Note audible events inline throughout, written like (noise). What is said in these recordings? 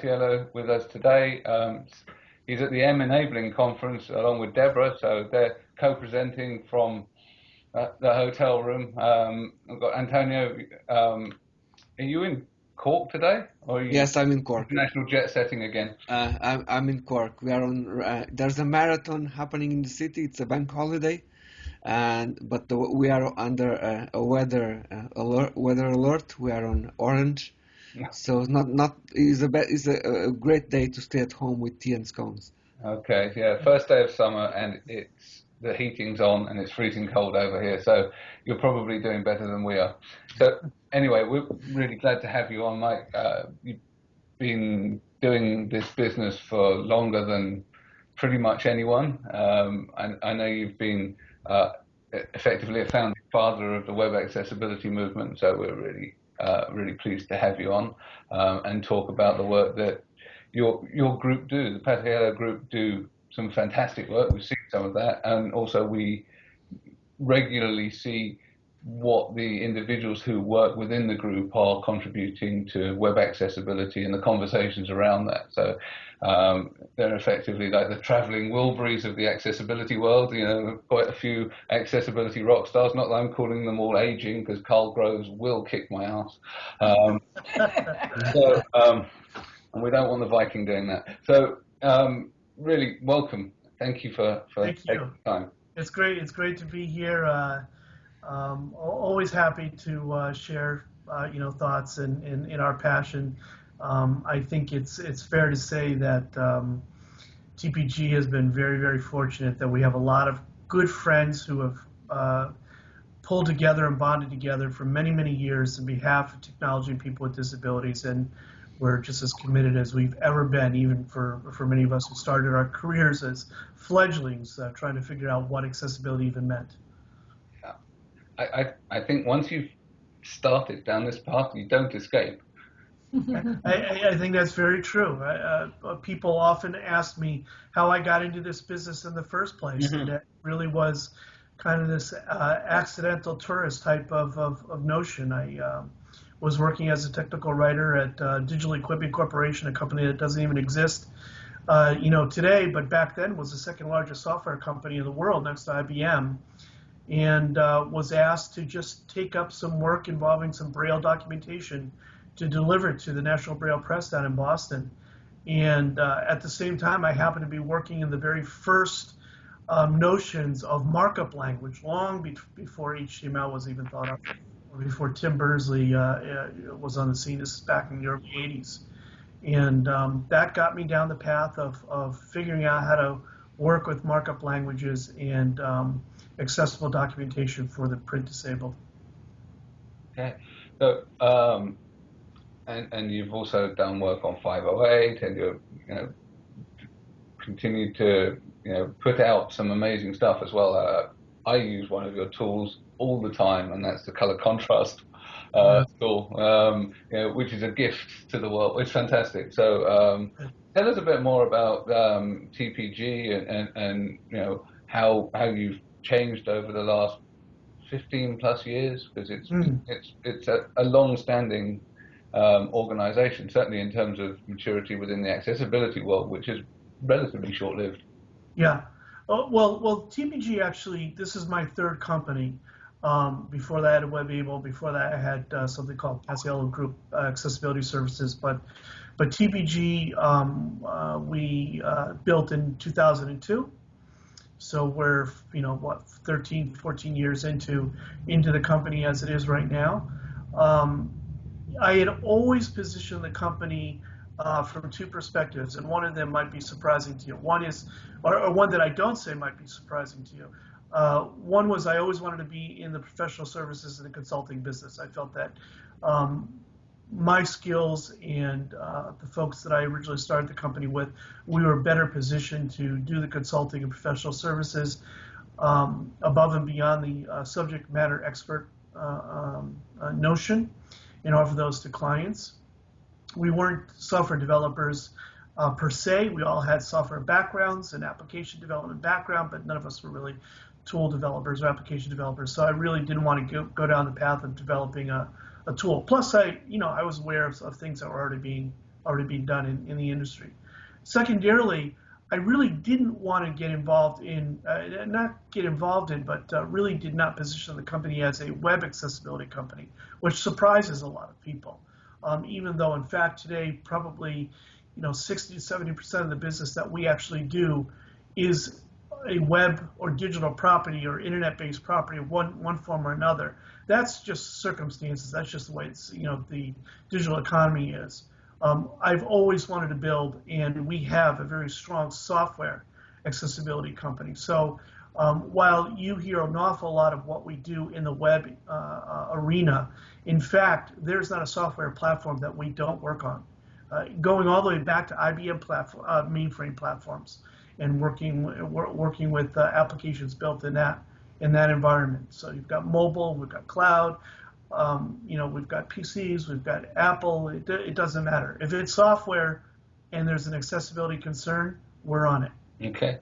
Paciello with us today. Um, he's at the M Enabling Conference along with Deborah, so they're co-presenting from uh, the hotel room. Um, we've got Antonio. Um, are you in Cork today? Or yes, I'm in Cork. International jet setting again. Uh, I'm, I'm in Cork. We are on. Uh, there's a marathon happening in the city. It's a bank holiday, and but the, we are under a, a weather uh, alert. Weather alert. We are on orange, so not not is a is a, a great day to stay at home with tea and scones. Okay, yeah, first day of summer, and it's the heating's on and it's freezing cold over here. So you're probably doing better than we are. So anyway, we're really glad to have you on, Mike. Uh, you've been doing this business for longer than pretty much anyone. Um, I, I, know you've been uh, effectively a founding father of the web accessibility movement. So we're really, uh, really pleased to have you on um, and talk about the work that your your group do, the Paciello group do some fantastic work. We've seen some of that, and also we regularly see what the individuals who work within the group are contributing to web accessibility and the conversations around that. So um, they're effectively like the traveling Wilburys of the accessibility world. You know, quite a few accessibility rock stars. Not that I'm calling them all aging, because Karl Groves will kick my ass. Um, (laughs) so, um, and we don't want the Viking doing that. So um, really welcome. Thank you for, for Thank taking you. time. It's great. It's great to be here. Uh, um, always happy to uh, share, uh, you know, thoughts and in, in, in, our passion. Um, I think it's it's fair to say that um, TPG has been very very fortunate that we have a lot of good friends who have uh, pulled together and bonded together for many many years on behalf of technology and people with disabilities and we're just as committed as we've ever been, even for, for many of us who started our careers as fledglings, uh, trying to figure out what accessibility even meant. I, I, I think once you've started down this path, you don't escape. (laughs) I, I, think that's very true. Uh, uh, people often ask me how I got into this business in the first place, mm-hmm. and it really was kind of this uh, accidental tourist type of, of, of notion. I um, was working as a technical writer at uh, Digital Equipment Corporation, a company that doesn't even exist, uh, you know, today, but back then was the second largest software company in the world next to IBM, and uh, was asked to just take up some work involving some Braille documentation to deliver to the National Braille Press down in Boston. And uh, at the same time, I happened to be working in the very first um, notions of markup language, long be- before HTML was even thought of before Tim Berners-Lee uh, uh, was on the scene. This is back in the early 80s. And um, that got me down the path of, of figuring out how to work with markup languages and um, accessible documentation for the print disabled. Okay. So, um, and, and you've also done work on 508 and you've you know, continued to you know, put out some amazing stuff as well. Uh, I use one of your tools all the time, and that's the color contrast uh, tool, um, you know, which is a gift to the world. It's fantastic. So um, tell us a bit more about um, TPG and, and, and, you know how how you've changed over the last 15 plus years because it's mm. it's it's a, a long-standing um, organization, certainly in terms of maturity within the accessibility world, which is relatively short-lived. Yeah. Oh, well, well, TPG actually, this is my third company. Um, before that, I had WebAble. Before that, I had uh, something called Paciello Group uh, Accessibility Services. But, but TPG um, uh, we uh, built in 2002. So we're, you know, what 13, 14 years into into the company as it is right now. Um, I had always positioned the company uh, from two perspectives, and one of them might be surprising to you. One is, or, or one that I don't say might be surprising to you. Uh, one was I always wanted to be in the professional services and the consulting business. I felt that um, my skills and uh, the folks that I originally started the company with, we were better positioned to do the consulting and professional services um, above and beyond the uh, subject matter expert uh, um, uh, notion and offer those to clients we weren't software developers uh, per se. We all had software backgrounds and application development background, but none of us were really tool developers or application developers. So I really didn't want to go, go down the path of developing a, a tool. Plus, I, you know, I was aware of, of, things that were already being already being done in, in the industry. Secondarily, I really didn't want to get involved in, uh, not get involved in, but uh, really did not position the company as a web accessibility company, which surprises a lot of people. Um, even though, in fact, today probably, you know, 60 to 70 percent of the business that we actually do is a web or digital property or internet-based property one one form or another. That's just circumstances. That's just the way it's you know the digital economy is. Um, I've always wanted to build, and we have a very strong software accessibility company. So um, while you hear an awful lot of what we do in the web uh, uh, arena, in fact, there's not a software platform that we don't work on. Uh, going all the way back to IBM platform, uh, mainframe platforms and working working with uh, applications built in that in that environment. So you've got mobile, we've got cloud, um, you know, we've got PCs, we've got Apple. It, it doesn't matter if it's software and there's an accessibility concern, we're on it. Okay.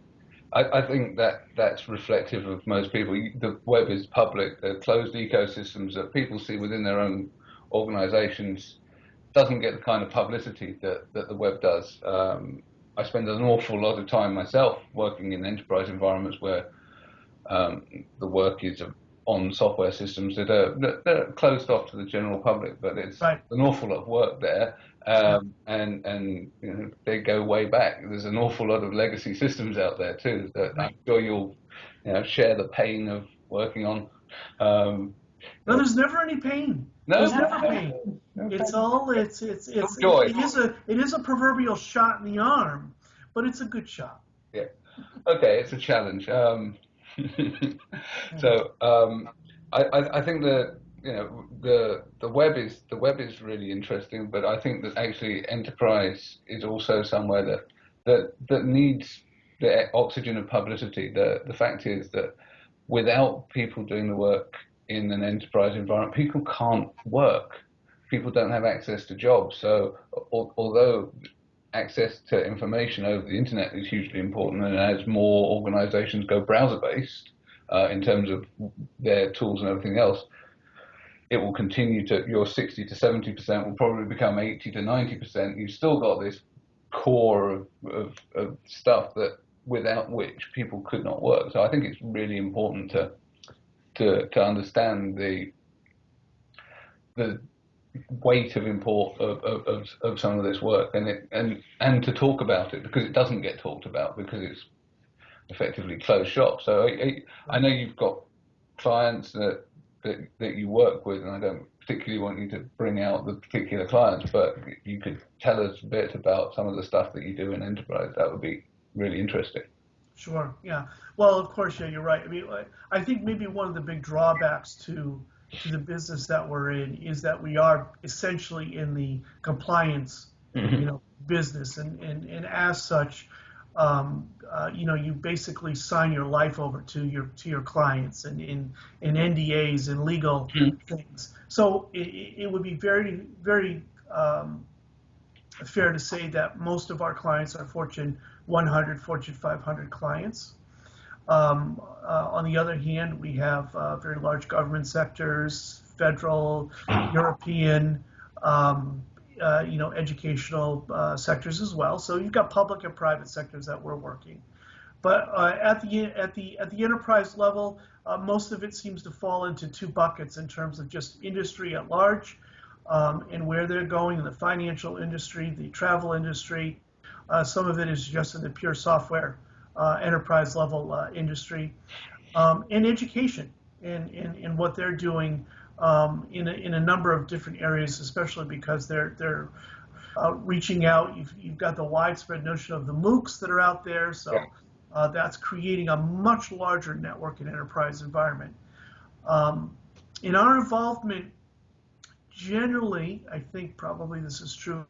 I, I, think that that's reflective of most people. The web is public. The closed ecosystems that people see within their own organizations doesn't get the kind of publicity that, that the web does. Um, I spend an awful lot of time myself working in enterprise environments where um, the work is on software systems that are, that are closed off to the general public, but it's right. an awful lot of work there, um, and and you know, they go way back. There's an awful lot of legacy systems out there too that right. I'm sure you'll you know, share the pain of working on. Um, no, there's never any pain. No, there's never pain. No it's all it's it's it's joy. It, it is a it is a proverbial shot in the arm, but it's a good shot. Yeah. Okay, it's a challenge. Um, (laughs) so um, I, I, I think that you know the the web is the web is really interesting, but I think that actually enterprise is also somewhere that that that needs the oxygen of publicity. The the fact is that without people doing the work in an enterprise environment, people can't work. People don't have access to jobs. So although access to information over the internet is hugely important, and as more organizations go browser based uh, in terms of their tools and everything else, it will continue to your 60 to 70 percent will probably become 80 to 90 percent. You've still got this core of, of, of stuff that without which people could not work. So I think it's really important to to to understand the the weight of import of, of, of, some of this work and it, and and to talk about it because it doesn't get talked about because it's effectively closed shop. So I, I know you've got clients that, that that you work with, and I don't particularly want you to bring out the particular clients, but you could tell us a bit about some of the stuff that you do in enterprise. That would be really interesting. Sure. Yeah. Well, of course, yeah, you're right. I mean, I think maybe one of the big drawbacks to to the business that we're in is that we are essentially in the compliance, mm-hmm. you know, business, and and and as such, um, uh, you know, you basically sign your life over to your to your clients and in in NDAs and legal mm-hmm. things. So it, it, would be very very um, fair to say that most of our clients are Fortune 100, Fortune 500 clients. Um, uh, on the other hand, we have uh, very large government sectors, federal, European, um, uh, you know, educational uh, sectors as well. So you've got public and private sectors that we're working. But uh, at the at the at the enterprise level, uh, most of it seems to fall into two buckets in terms of just industry at large um, and where they're going in the financial industry, the travel industry. some of it is just in the pure software enterprise level uh, industry, um, and education and, and, and what they're doing um, in, a, in a number of different areas, especially because they're, they're uh, reaching out. You've, you've got the widespread notion of the MOOCs that are out there, so uh, that's creating a much larger network and enterprise environment. Um, in our involvement, generally, I think probably this is true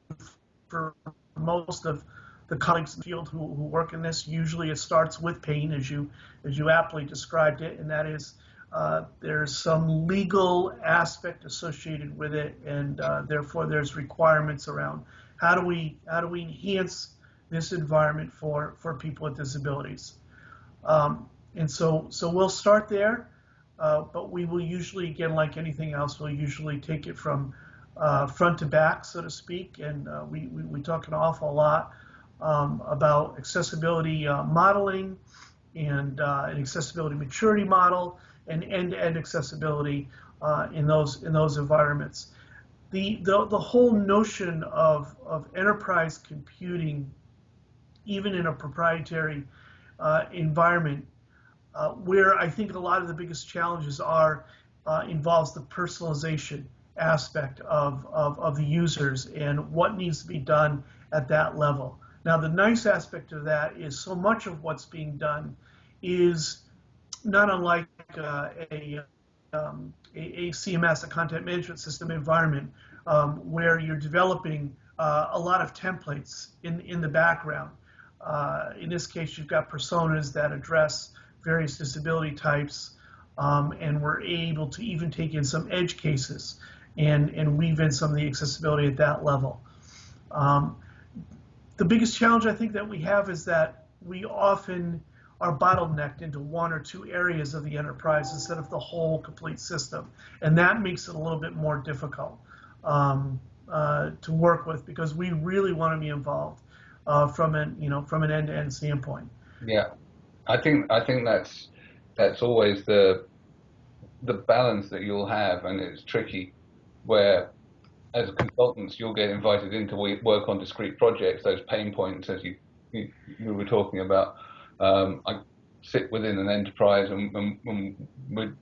for most of the colleagues in the field who, who work in this. Usually it starts with pain, as you, as you aptly described it, and that is uh, there's some legal aspect associated with it, and uh, therefore there's requirements around how do we how do we enhance this environment for for people with disabilities. Um, and so so we'll start there, uh, but we will usually again like anything else we'll usually take it from uh, front to back, so to speak, and uh, we, we, we, talk an awful lot um, about accessibility uh, modeling and uh, an accessibility maturity model and end-to-end accessibility uh, in those in those environments. The, the, the whole notion of, of enterprise computing, even in a proprietary uh, environment, where I think a lot of the biggest challenges are, involves the personalization aspect of, of, of the users and what needs to be done at that level. Now, the nice aspect of that is so much of what's being done is not unlike uh, a, um, a, a, CMS, a content management system environment, um, where you're developing uh, a lot of templates in, in the background. Uh, in this case, you've got personas that address various disability types, um, and we're able to even take in some edge cases and, and weave in some of the accessibility at that level. Um, the biggest challenge I think that we have is that we often are bottlenecked into one or two areas of the enterprise instead of the whole complete system. And that makes it a little bit more difficult um, uh, to work with because we really want to be involved uh, from an you know from an end-to-end standpoint. Yeah, I think I think that's that's always the the balance that you'll have, and it's tricky where as consultants you'll get invited in to work on discrete projects, those pain points as you, you, you were talking about. Um, I sit within an enterprise and, and, and we're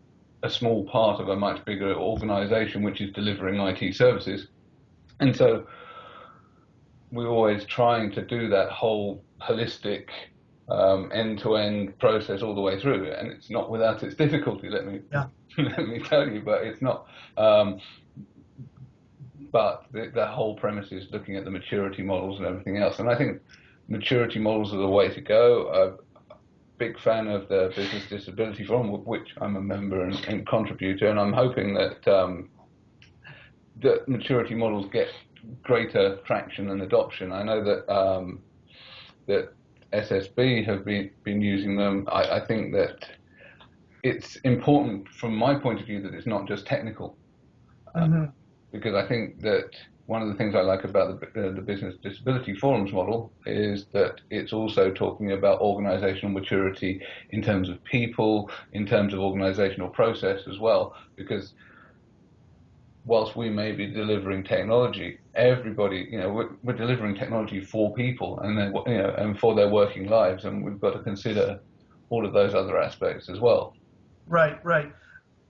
a small part of a much bigger organization which is delivering IT services. And so we're always trying to do that whole holistic um, end-to-end process all the way through, and it's not without its difficulty. Let me yeah. (laughs) let me tell you, but it's not. Um, but the, the whole premise is looking at the maturity models and everything else. And I think maturity models are the way to go. I'm a big fan of the Business Disability Forum, which I'm a member and, and contributor, and I'm hoping that um, that maturity models get greater traction and adoption. I know that um, that SSB have been been using them. I, I, think that it's important from my point of view that it's not just technical. Mm-hmm. Uh, because I think that one of the things I like about the, uh, the business disability forums model is that it's also talking about organizational maturity in terms of people, in terms of organizational process as well, because whilst we may be delivering technology, everybody, you know, we're, we're delivering technology for people and then, you know, and for their working lives, and we've got to consider all of those other aspects as well. Right, right.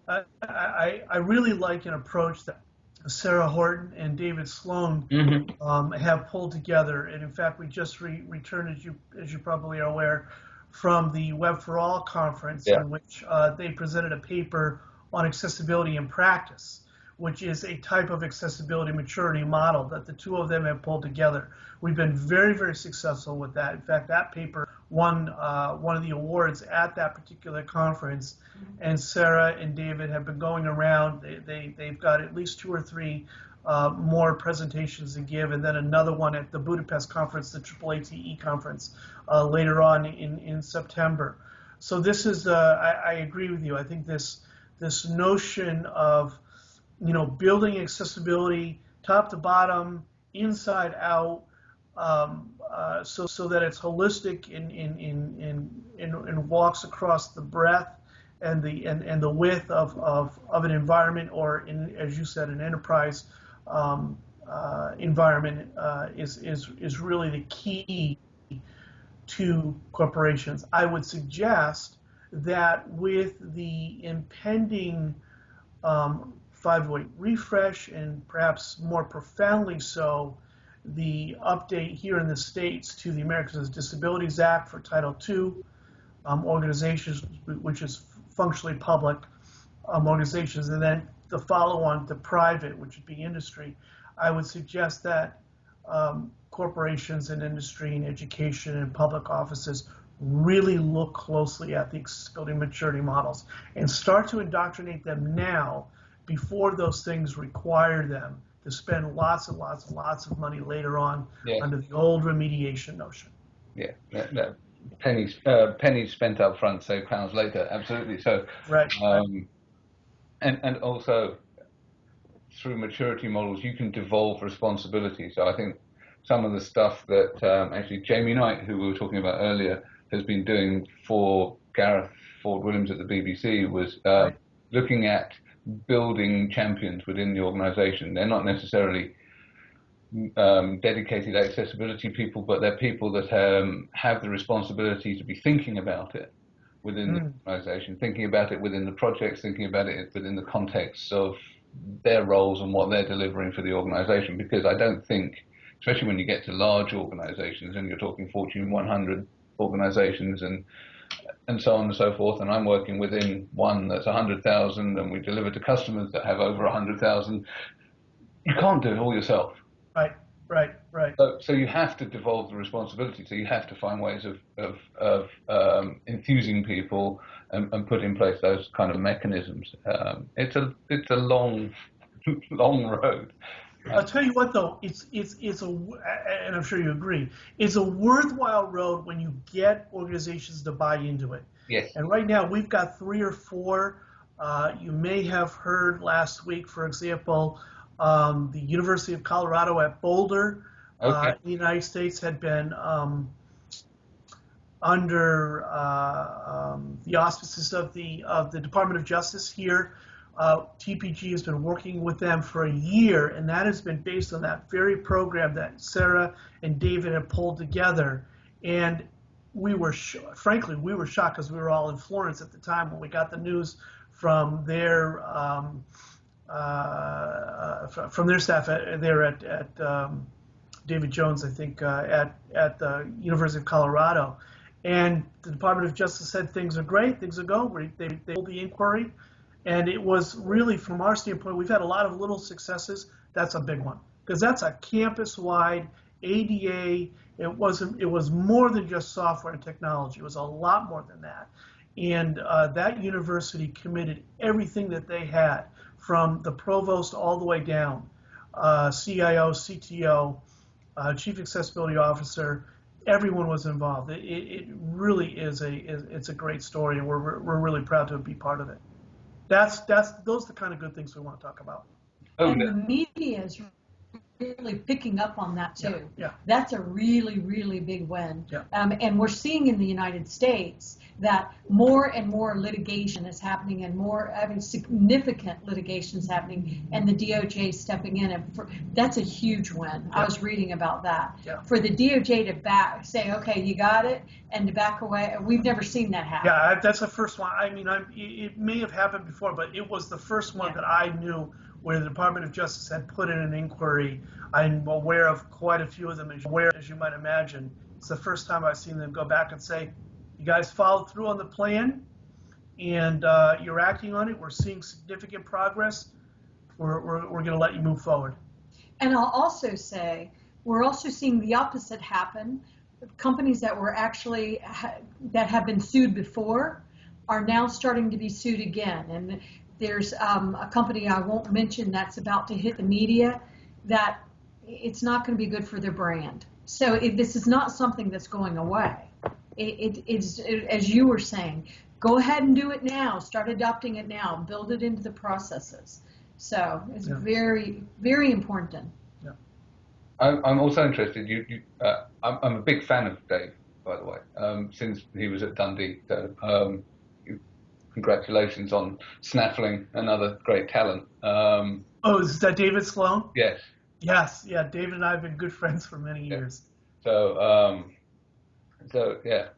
I, I, I really like an approach that Sarah Horton and David Sloan mm-hmm. um, have pulled together. And in fact, we just re- returned, as you as you probably are aware, from the Web for All conference, yeah. in which uh, they presented a paper on accessibility in practice, which is a type of accessibility maturity model that the two of them have pulled together. We've been very, very successful with that. In fact, that paper won uh, one of the awards at that particular conference. Mm-hmm. And Sarah and David have been going around. They, they, they've got at least two or three uh, more presentations to give, and then another one at the Budapest conference, the AAATE conference, uh, later on in, in September. So this is, uh, I, I, agree with you. I think this this notion of, you know, building accessibility top to bottom, inside out, um, uh, so so that it's holistic in in in in, in, walks across the breadth and the and, and the width of, of, of an environment or in as you said an enterprise um, uh, environment uh, is is is really the key to corporations. I would suggest that with the impending um, 508 refresh and perhaps more profoundly so the update here in the States to the Americans with Disabilities Act for Title II um, organizations, which is functionally public um, organizations, and then the follow on to private, which would be industry. I would suggest that um, corporations and industry and education and public offices really look closely at the accessibility maturity models and start to indoctrinate them now before those things require them to spend lots and lots and lots of money later on yeah. under the old remediation notion. Yeah, no, no. pennies uh, pennies spent up front, save pounds later. Absolutely. So right. Um, and and also through maturity models, you can devolve responsibility. So I think some of the stuff that um, actually Jamie Knight, who we were talking about earlier, has been doing for Gareth Ford Williams at the BBC was uh, looking at building champions within the organisation. They're not necessarily um, dedicated accessibility people, but they're people that um, have the responsibility to be thinking about it within mm. the hmm. organisation, thinking about it within the projects, thinking about it within the context of their roles and what they're delivering for the organisation. Because I don't think, especially when you get to large organisations and you're talking Fortune 100 organisations and and so on and so forth. And I'm working within one that's 100,000, and we deliver to customers that have over 100,000. You can't do it all yourself. Right, right, right. So, so you have to devolve the responsibility. So you have to find ways of of, of um, enthusing people and, and, put in place those kind of mechanisms. Um, it's a it's a long (laughs) long road. I'll tell you what, though, it's it's it's a, and I'm sure you agree, it's a worthwhile road when you get organizations to buy into it. Yes. And right now we've got three or four. Uh, you may have heard last week, for example, um, the University of Colorado at Boulder, uh, okay. uh, in the United States, had been um, under uh, um, the auspices of the of the Department of Justice here uh, TPG has been working with them for a year, and that has been based on that very program that Sarah and David have pulled together. And we were, frankly, we were shocked because we were all in Florence at the time when we got the news from their um, uh, from their staff at, there at, at um, David Jones, I think, uh, at at the University of Colorado. And the Department of Justice said things are great, things are going. They they pulled the inquiry. And it was really, from our standpoint, we've had a lot of little successes. That's a big one because that's a campus-wide ADA. It wasn't. It was more than just software and technology. It was a lot more than that. And uh, that university committed everything that they had, from the provost all the way down, uh, CIO, CTO, uh, chief accessibility officer. Everyone was involved. It, it, really is a it's a great story, and we're we're really proud to be part of it that's that's those are the kind of good things we want to talk about. Oh, and the media is really picking up on that too. Yeah, yeah. That's a really, really big win. Yeah. Um, and we're seeing in the United States that more and more litigation is happening and more, I mean, significant litigation is happening and the DOJ stepping in. And for, that's a huge win. Yeah. I was reading about that. Yeah. For the DOJ to back, say, okay, you got it, and to back away, we've never seen that happen. Yeah, that's the first one. I mean, I'm, it may have happened before, but it was the first one yeah. that I knew where the Department of Justice had put in an inquiry. I'm aware of quite a few of them, as aware as you might imagine. It's the first time I've seen them go back and say, "You guys followed through on the plan, and uh, you're acting on it. We're seeing significant progress. We're we're, we're going to let you move forward." And I'll also say we're also seeing the opposite happen. Companies that were actually that have been sued before are now starting to be sued again, and there's um, a company I won't mention that's about to hit the media that it's not going to be good for their brand. So this is not something that's going away. It, it, it's it, as you were saying, go ahead and do it now. Start adopting it now. Build it into the processes. So it's yeah. very very important. Yeah. I'm, I'm also interested. You, you uh, I'm, I'm, a big fan of Dave, by the way, um, since he was at Dundee. So, um, congratulations on snaffling another great talent. Um, oh, is that David Sloan? Yes. Yes, yeah. David and I have been good friends for many years. So, um, so yeah,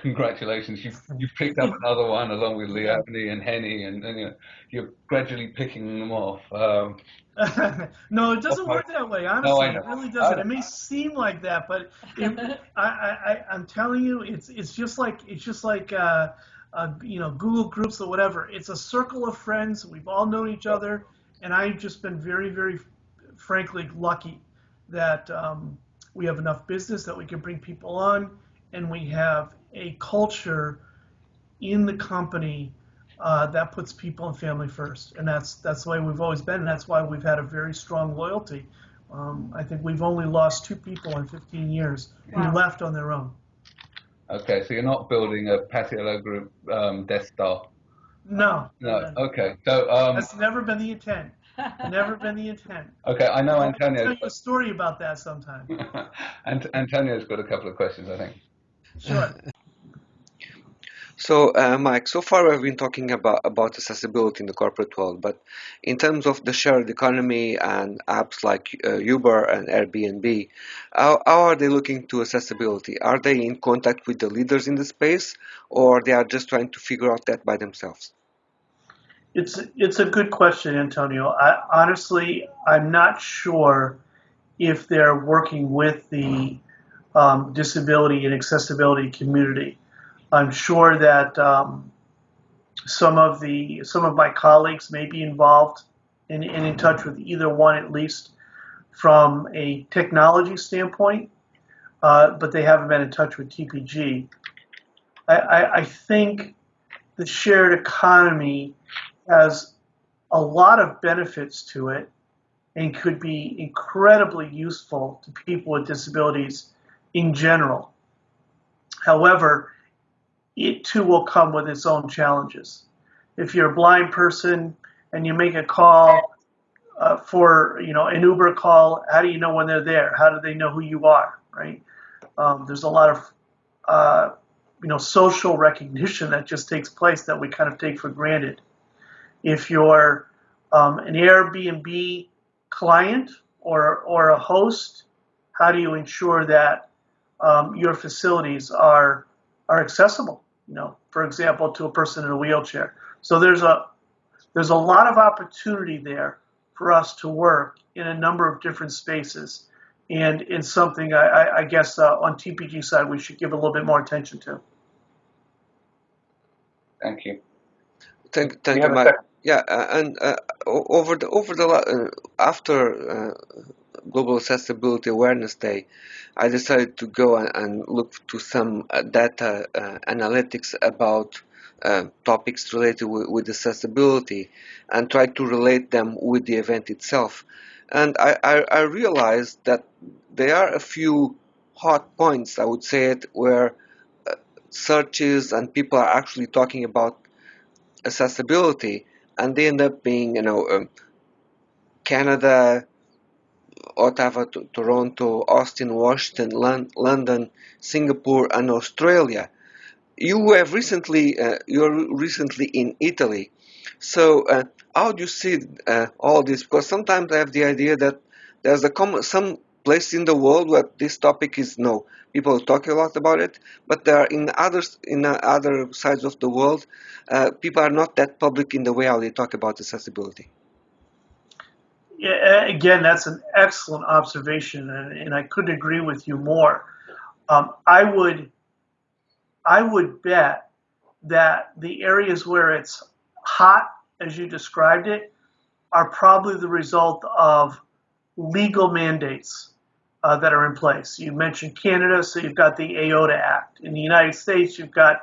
congratulations. You've, you've picked up another one along with Leonie and Henny, and, and you know, you're gradually picking them off. Um, (laughs) no, it doesn't work that way. Honestly, no, it really doesn't. It may seem like that, but it, (laughs) I, I, I'm telling you, it's it's just like it's just like uh, uh, you know, Google groups or whatever. It's a circle of friends. We've all known each other, and I've just been very, very, frankly, lucky that um, we have enough business that we can bring people on, and we have a culture in the company uh, that puts people and family first, and that's that's the way we've always been. And that's why we've had a very strong loyalty. Um, I think we've only lost two people in 15 years wow. who left on their own. Okay, so you're not building a Paciello Group um, Death Star. No. No. Okay. So um, that's never been the intent. Never been the intent. (laughs) Okay, I know I'll Antonio. tell you a story about that sometime. (laughs) Antonio's got a couple of questions, I think. Sure. So, uh, Mike, so far we've been talking about, about accessibility in the corporate world, but in terms of the shared economy and apps like uh, Uber and Airbnb, how, how are they looking to accessibility? Are they in contact with the leaders in the space, or they are just trying to figure out that by themselves? It's it's a good question, Antonio. I, honestly, I'm not sure if they're working with the um, disability and accessibility community. I'm sure that um, some of the some of my colleagues may be involved and, in touch with either one at least from a technology standpoint, uh, but they haven't been in touch with TPG. I, I, I think the shared economy has a lot of benefits to it and could be incredibly useful to people with disabilities in general. However, it too will come with its own challenges. If you're a blind person and you make a call uh, for, you know, an Uber call, how do you know when they're there? How do they know who you are, right? Um, there's a lot of, uh, you know, social recognition that just takes place that we kind of take for granted. If you're um, an Airbnb client or, or a host, how do you ensure that um, your facilities are are accessible? You know, for example, to a person in a wheelchair. So there's a there's a lot of opportunity there for us to work in a number of different spaces, and in something I, I, I guess uh, on TPG side we should give a little bit more attention to. Thank you. Thank, thank You you, have a Mike. Yeah, uh, and uh, over the over the uh, after uh, Global Accessibility Awareness Day, I decided to go and, look to some uh, data uh, analytics about uh, topics related with, with accessibility and try to relate them with the event itself. And I, I, I realized that there are a few hot points, I would say it, where uh, searches and people are actually talking about accessibility, and they end up being, you know, um, Canada, Ottawa, to Toronto, Austin, Washington, Lon- London, Singapore, and Australia. You have recently, uh, you're recently in Italy. So, uh, how do you see uh, all this? Because sometimes I have the idea that there's a common, some place in the world where this topic is no people talk a lot about it, but there are in others in other sides of the world, uh, people are not that public in the way how they talk about accessibility. Yeah, again, that's an excellent observation, and, and I couldn't agree with you more. Um, I would, I would bet that the areas where it's hot, as you described it, are probably the result of legal mandates uh, that are in place. You mentioned Canada, so you've got the AODA Act. In the United States, you've got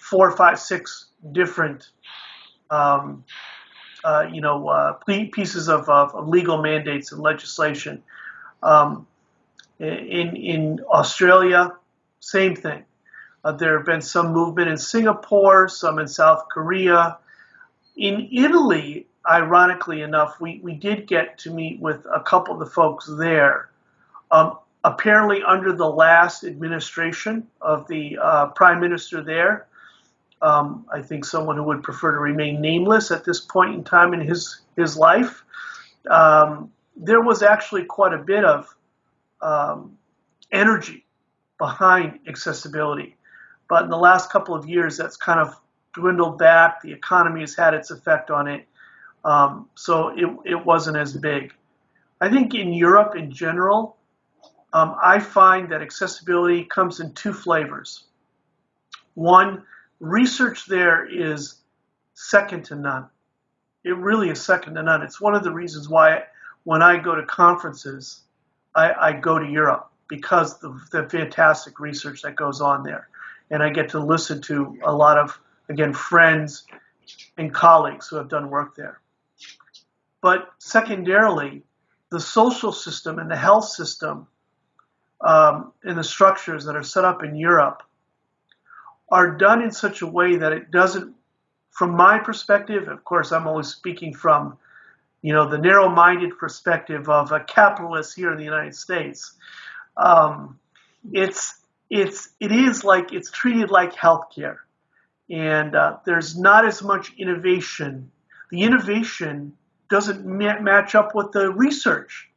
four, five, six different um, uh, you know, uh, pieces of, of, of, legal mandates and legislation. Um, in in Australia, same thing. Uh, there have been some movement in Singapore, some in South Korea. In Italy, ironically enough, we, we did get to meet with a couple of the folks there. Um, apparently, under the last administration of the uh, prime minister there, um, I think someone who would prefer to remain nameless at this point in time in his his life. Um, there was actually quite a bit of um, energy behind accessibility, but in the last couple of years, that's kind of dwindled back. The economy has had its effect on it, um, so it it wasn't as big. I think in Europe in general, um, I find that accessibility comes in two flavors. One research there is second to none. It really is second to none. It's one of the reasons why when I go to conferences, I, I go to Europe because the, the fantastic research that goes on there. And I get to listen to a lot of, again, friends and colleagues who have done work there. But secondarily, the social system and the health system um, and the structures that are set up in Europe are done in such a way that it doesn't, from my perspective, of course, I'm always speaking from you know, the narrow-minded perspective of a capitalist here in the United States. Um, it's it's it is like it's treated like healthcare, and uh, there's not as much innovation. The innovation doesn't ma- match up with the research,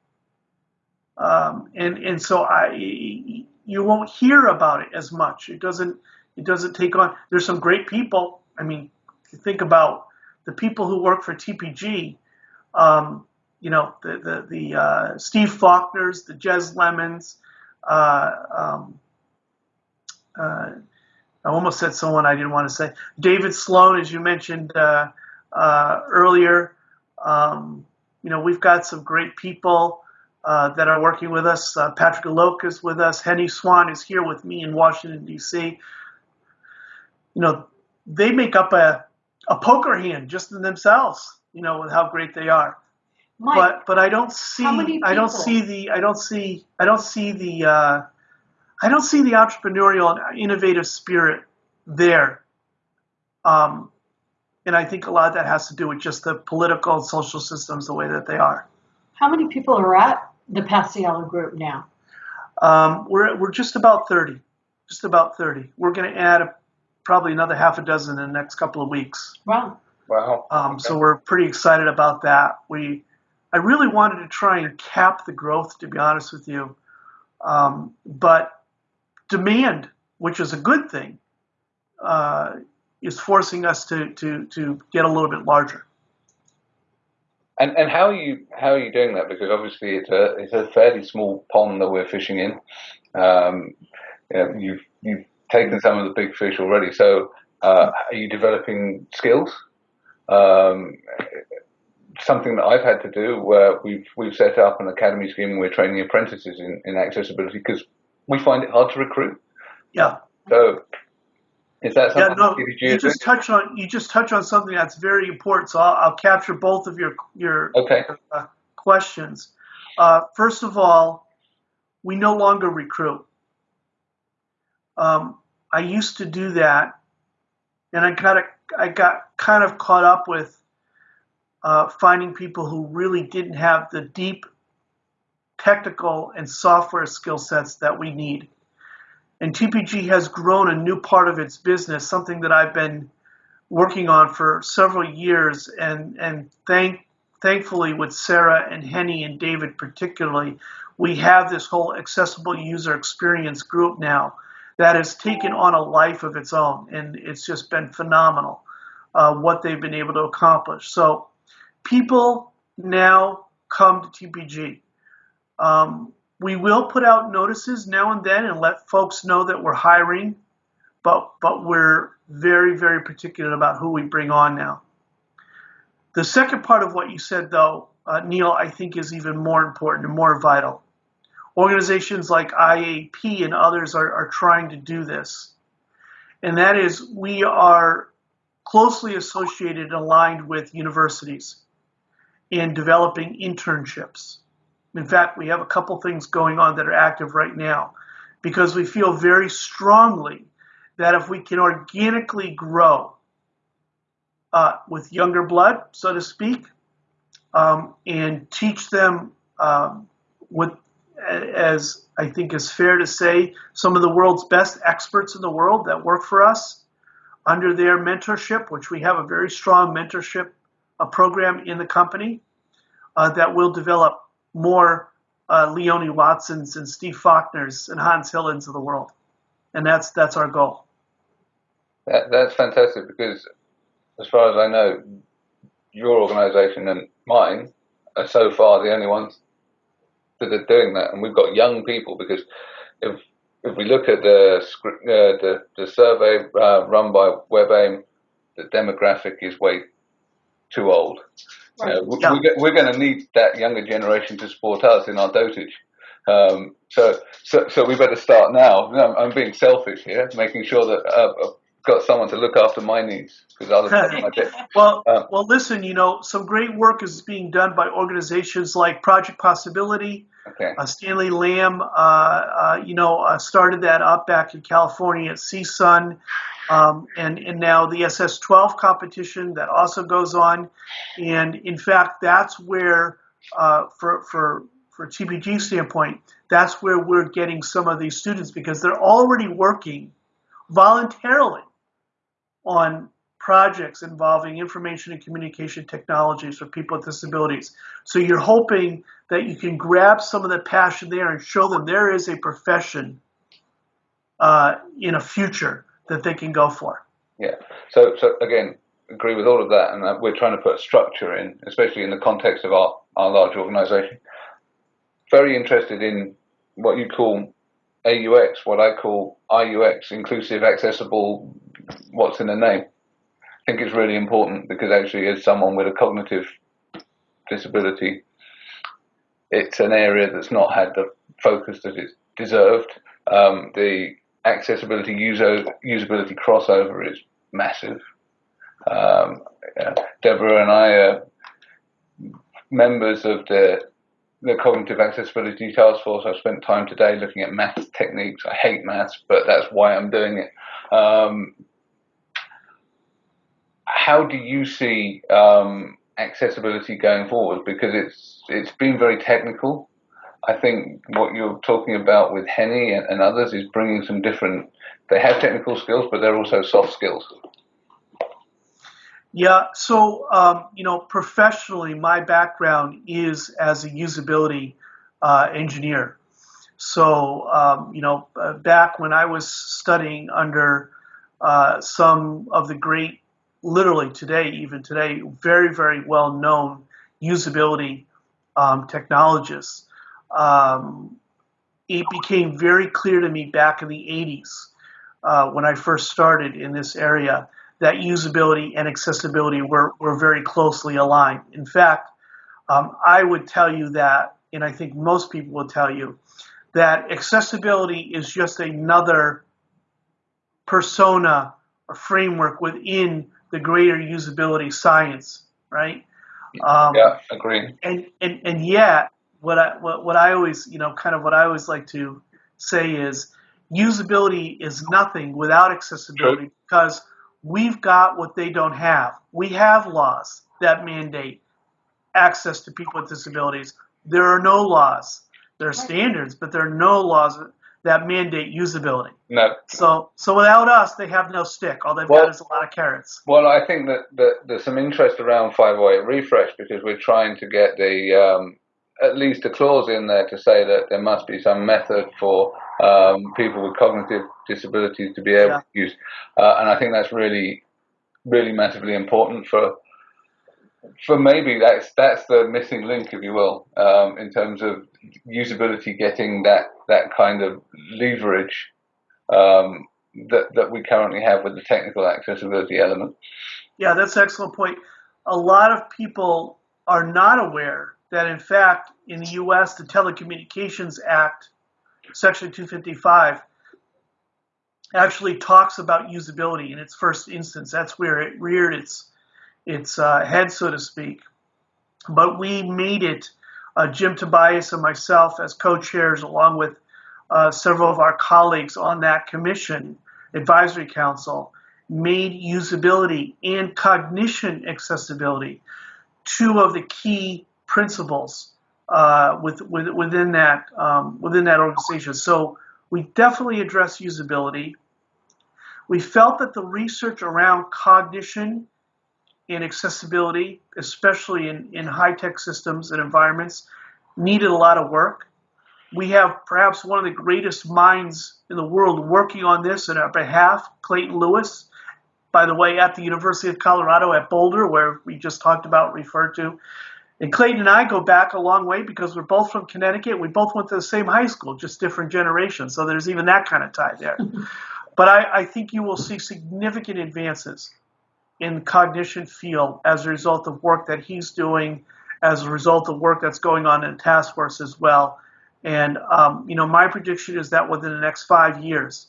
um, and and so I you won't hear about it as much. It doesn't it doesn't take on. There's some great people. I mean, think about the people who work for TPG. Um, you know, the the, the uh, Steve Faulkners, the Jez Lemons. Uh, um, uh, I almost said someone I didn't want to say. David Sloan, as you mentioned uh, uh, earlier. Um, you know, we've got some great people uh, that are working with us. Patrick Lauke is with us. Henny Swan is here with me in Washington D.C. You know, they make up a a poker hand just in themselves. You know, with how great they are. Mike, but but I don't see I don't see the I don't see I don't see the uh, I don't see the entrepreneurial and innovative spirit there. Um, and I think a lot of that has to do with just the political and social systems the way that they are. How many people are at the Paciello group now? Um, we're we're just about thirty, just about thirty. We're going to add a, probably another half a dozen in the next couple of weeks. Wow. Wow. Um, So we're pretty excited about that. We, I really wanted to try and cap the growth, to be honest with you, um, but demand, which is a good thing, uh, is forcing us to to to get a little bit larger. And and how are you how are you doing that? Because obviously it's a it's a fairly small pond that we're fishing in. Um, you know, you've you've taken some of the big fish already. So uh, are you developing skills? Um, something that I've had to do where we've we've set up an academy scheme and we're training apprentices in, in accessibility because we find it hard to recruit. Yeah, So is that something? yeah. No, that you just touch on you just touch on something that's very important. So I'll, I'll capture both of your your Okay. uh, questions. Uh, first of all, we no longer recruit. Um, I used to do that, and I got I got kind of caught up with uh, finding people who really didn't have the deep technical and software skill sets that we need. And TPG has grown a new part of its business, something that I've been working on for several years, and and thank thankfully with Sarah and Henny and David particularly, we have this whole accessible user experience group now that has taken on a life of its own, and it's just been phenomenal uh, what they've been able to accomplish. So people now come to TPG. Um, we will put out notices now and then and let folks know that we're hiring, but but we're very very particular about who we bring on now. The second part of what you said, though, uh, Neil, I think is even more important and more vital. Organizations like IAAP and others are, are trying to do this, and that is we are closely associated and aligned with universities in developing internships. In fact, we have a couple things going on that are active right now because we feel very strongly that if we can organically grow uh, with younger blood, so to speak, um, and teach them um, what, as I think is fair to say, some of the world's best experts in the world that work for us under their mentorship, which we have a very strong mentorship uh, program in the company uh, that will develop more uh, Leonie Watsons and Steve Faulkners and Hans Hillens of the world, and that's that's our goal. That, that's fantastic because, as far as I know, your organisation and mine are so far the only ones that are doing that, and we've got young people. Because if if we look at the uh, the the survey uh, run by WebAIM, the demographic is way too old. Right. Uh, we, Yeah. we're, we're going to need that younger generation to support us in our dotage. Um, so, so, so we better start now. No, I'm being selfish here, making sure that uh, got someone to look after my needs because (laughs) might it. well, um, well, listen, you know, some great work is being done by organizations like Project Possibility. Okay. Uh, Stanley Lamb, uh, uh, you know, uh, started that up back in California at CSUN, um, and and now the SS12 competition that also goes on, and in fact, that's where uh, for for for TPG standpoint, that's where we're getting some of these students because they're already working voluntarily on projects involving information and communication technologies for people with disabilities. So you're hoping that you can grab some of the passion there and show them there is a profession uh, in a future that they can go for. Yeah. So, so again, agree with all of that, and we're trying to put structure in, especially in the context of our, our large organisation. Very interested in what you call AUX, what I call IUX, inclusive, accessible, what's in the name. I think it's really important because actually, as someone with a cognitive disability, it's an area that's not had the focus that it deserved. Um, the accessibility user usability crossover is massive. Um, Deborah and I are members of the the cognitive accessibility task force. I've spent time today looking at maths techniques. I hate maths, but that's why I'm doing it. Um, how do you see um, accessibility going forward? Because it's it's been very technical. I think what you're talking about with Henny and, and others is bringing some different. They have technical skills, but they're also soft skills. Yeah, so um, you know, professionally, my background is as a usability uh, engineer. So um, you know, uh, back when I was studying under uh, some of the great, literally today, even today, very very well known usability um, technologists, um, it became very clear to me back in the 80s uh, when I first started in this area that usability and accessibility were, were very closely aligned. In fact, um, I would tell you that, and I think most people will tell you, that accessibility is just another persona or framework within the greater usability science, right? Um, yeah, agree. And, and and yet, what I what, what I always you know kind of what I always like to say is usability is nothing without accessibility True. because We've got what they don't have. We have laws that mandate access to people with disabilities. There are no laws. There are standards, but there are no laws that mandate usability. No. So, so without us, they have no stick. All they've well, got is a lot of carrots. Well, I think that, that there's some interest around 508 refresh because we're trying to get the um, at least a clause in there to say that there must be some method for um, people with cognitive disabilities to be able yeah. to use, uh, and I think that's really, really massively important for for maybe that's that's the missing link, if you will, um, in terms of usability getting that that kind of leverage um, that that we currently have with the technical accessibility element. Yeah, that's an excellent point. A lot of people are not aware that, in fact, in the U.S., the Telecommunications Act, Section 255, actually talks about usability in its first instance. That's where it reared its its uh, head, so to speak. But we made it, uh, Jim Tobias and myself as co-chairs, along with uh, several of our colleagues on that commission, advisory council, made usability and cognition accessibility two of the key principles uh, with, with, within that um, within that organization. So we definitely address usability. We felt that the research around cognition and accessibility, especially in, in high tech systems and environments, needed a lot of work. We have perhaps one of the greatest minds in the world working on this on our behalf, Clayton Lewis, by the way, at the University of Colorado at Boulder, where we just talked about, referred to. And Clayton and I go back a long way because we're both from Connecticut. We both went to the same high school, just different generations. So there's even that kind of tie there. (laughs) but I, I, think you will see significant advances in the cognition field as a result of work that he's doing, as a result of work that's going on in task force as well. And um, you know, my prediction is that within the next five years,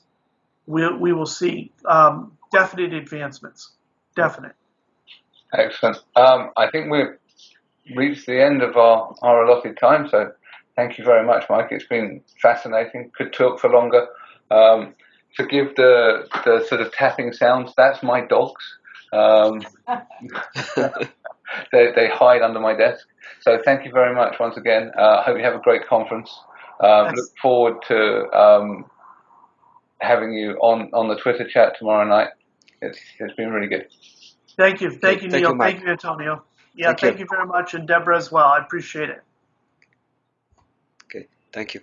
we, we will see um, definite advancements. Definite. Excellent. Um, I think we've reached the end of our, our allotted time, so thank you very much, Mike. It's been fascinating. Could talk for longer. Um, forgive the, the sort of tapping sounds. That's my dogs. Um, (laughs) they, they hide under my desk. So thank you very much once again. I uh, hope you have a great conference. Um, look forward to um, having you on, on the Twitter chat tomorrow night. It's, it's been really good. Thank you. Thank you, thank Neil. You, thank you, Antonio. Yeah, thank, thank you. you very much. And Deborah as well. I appreciate it. Okay. Thank you.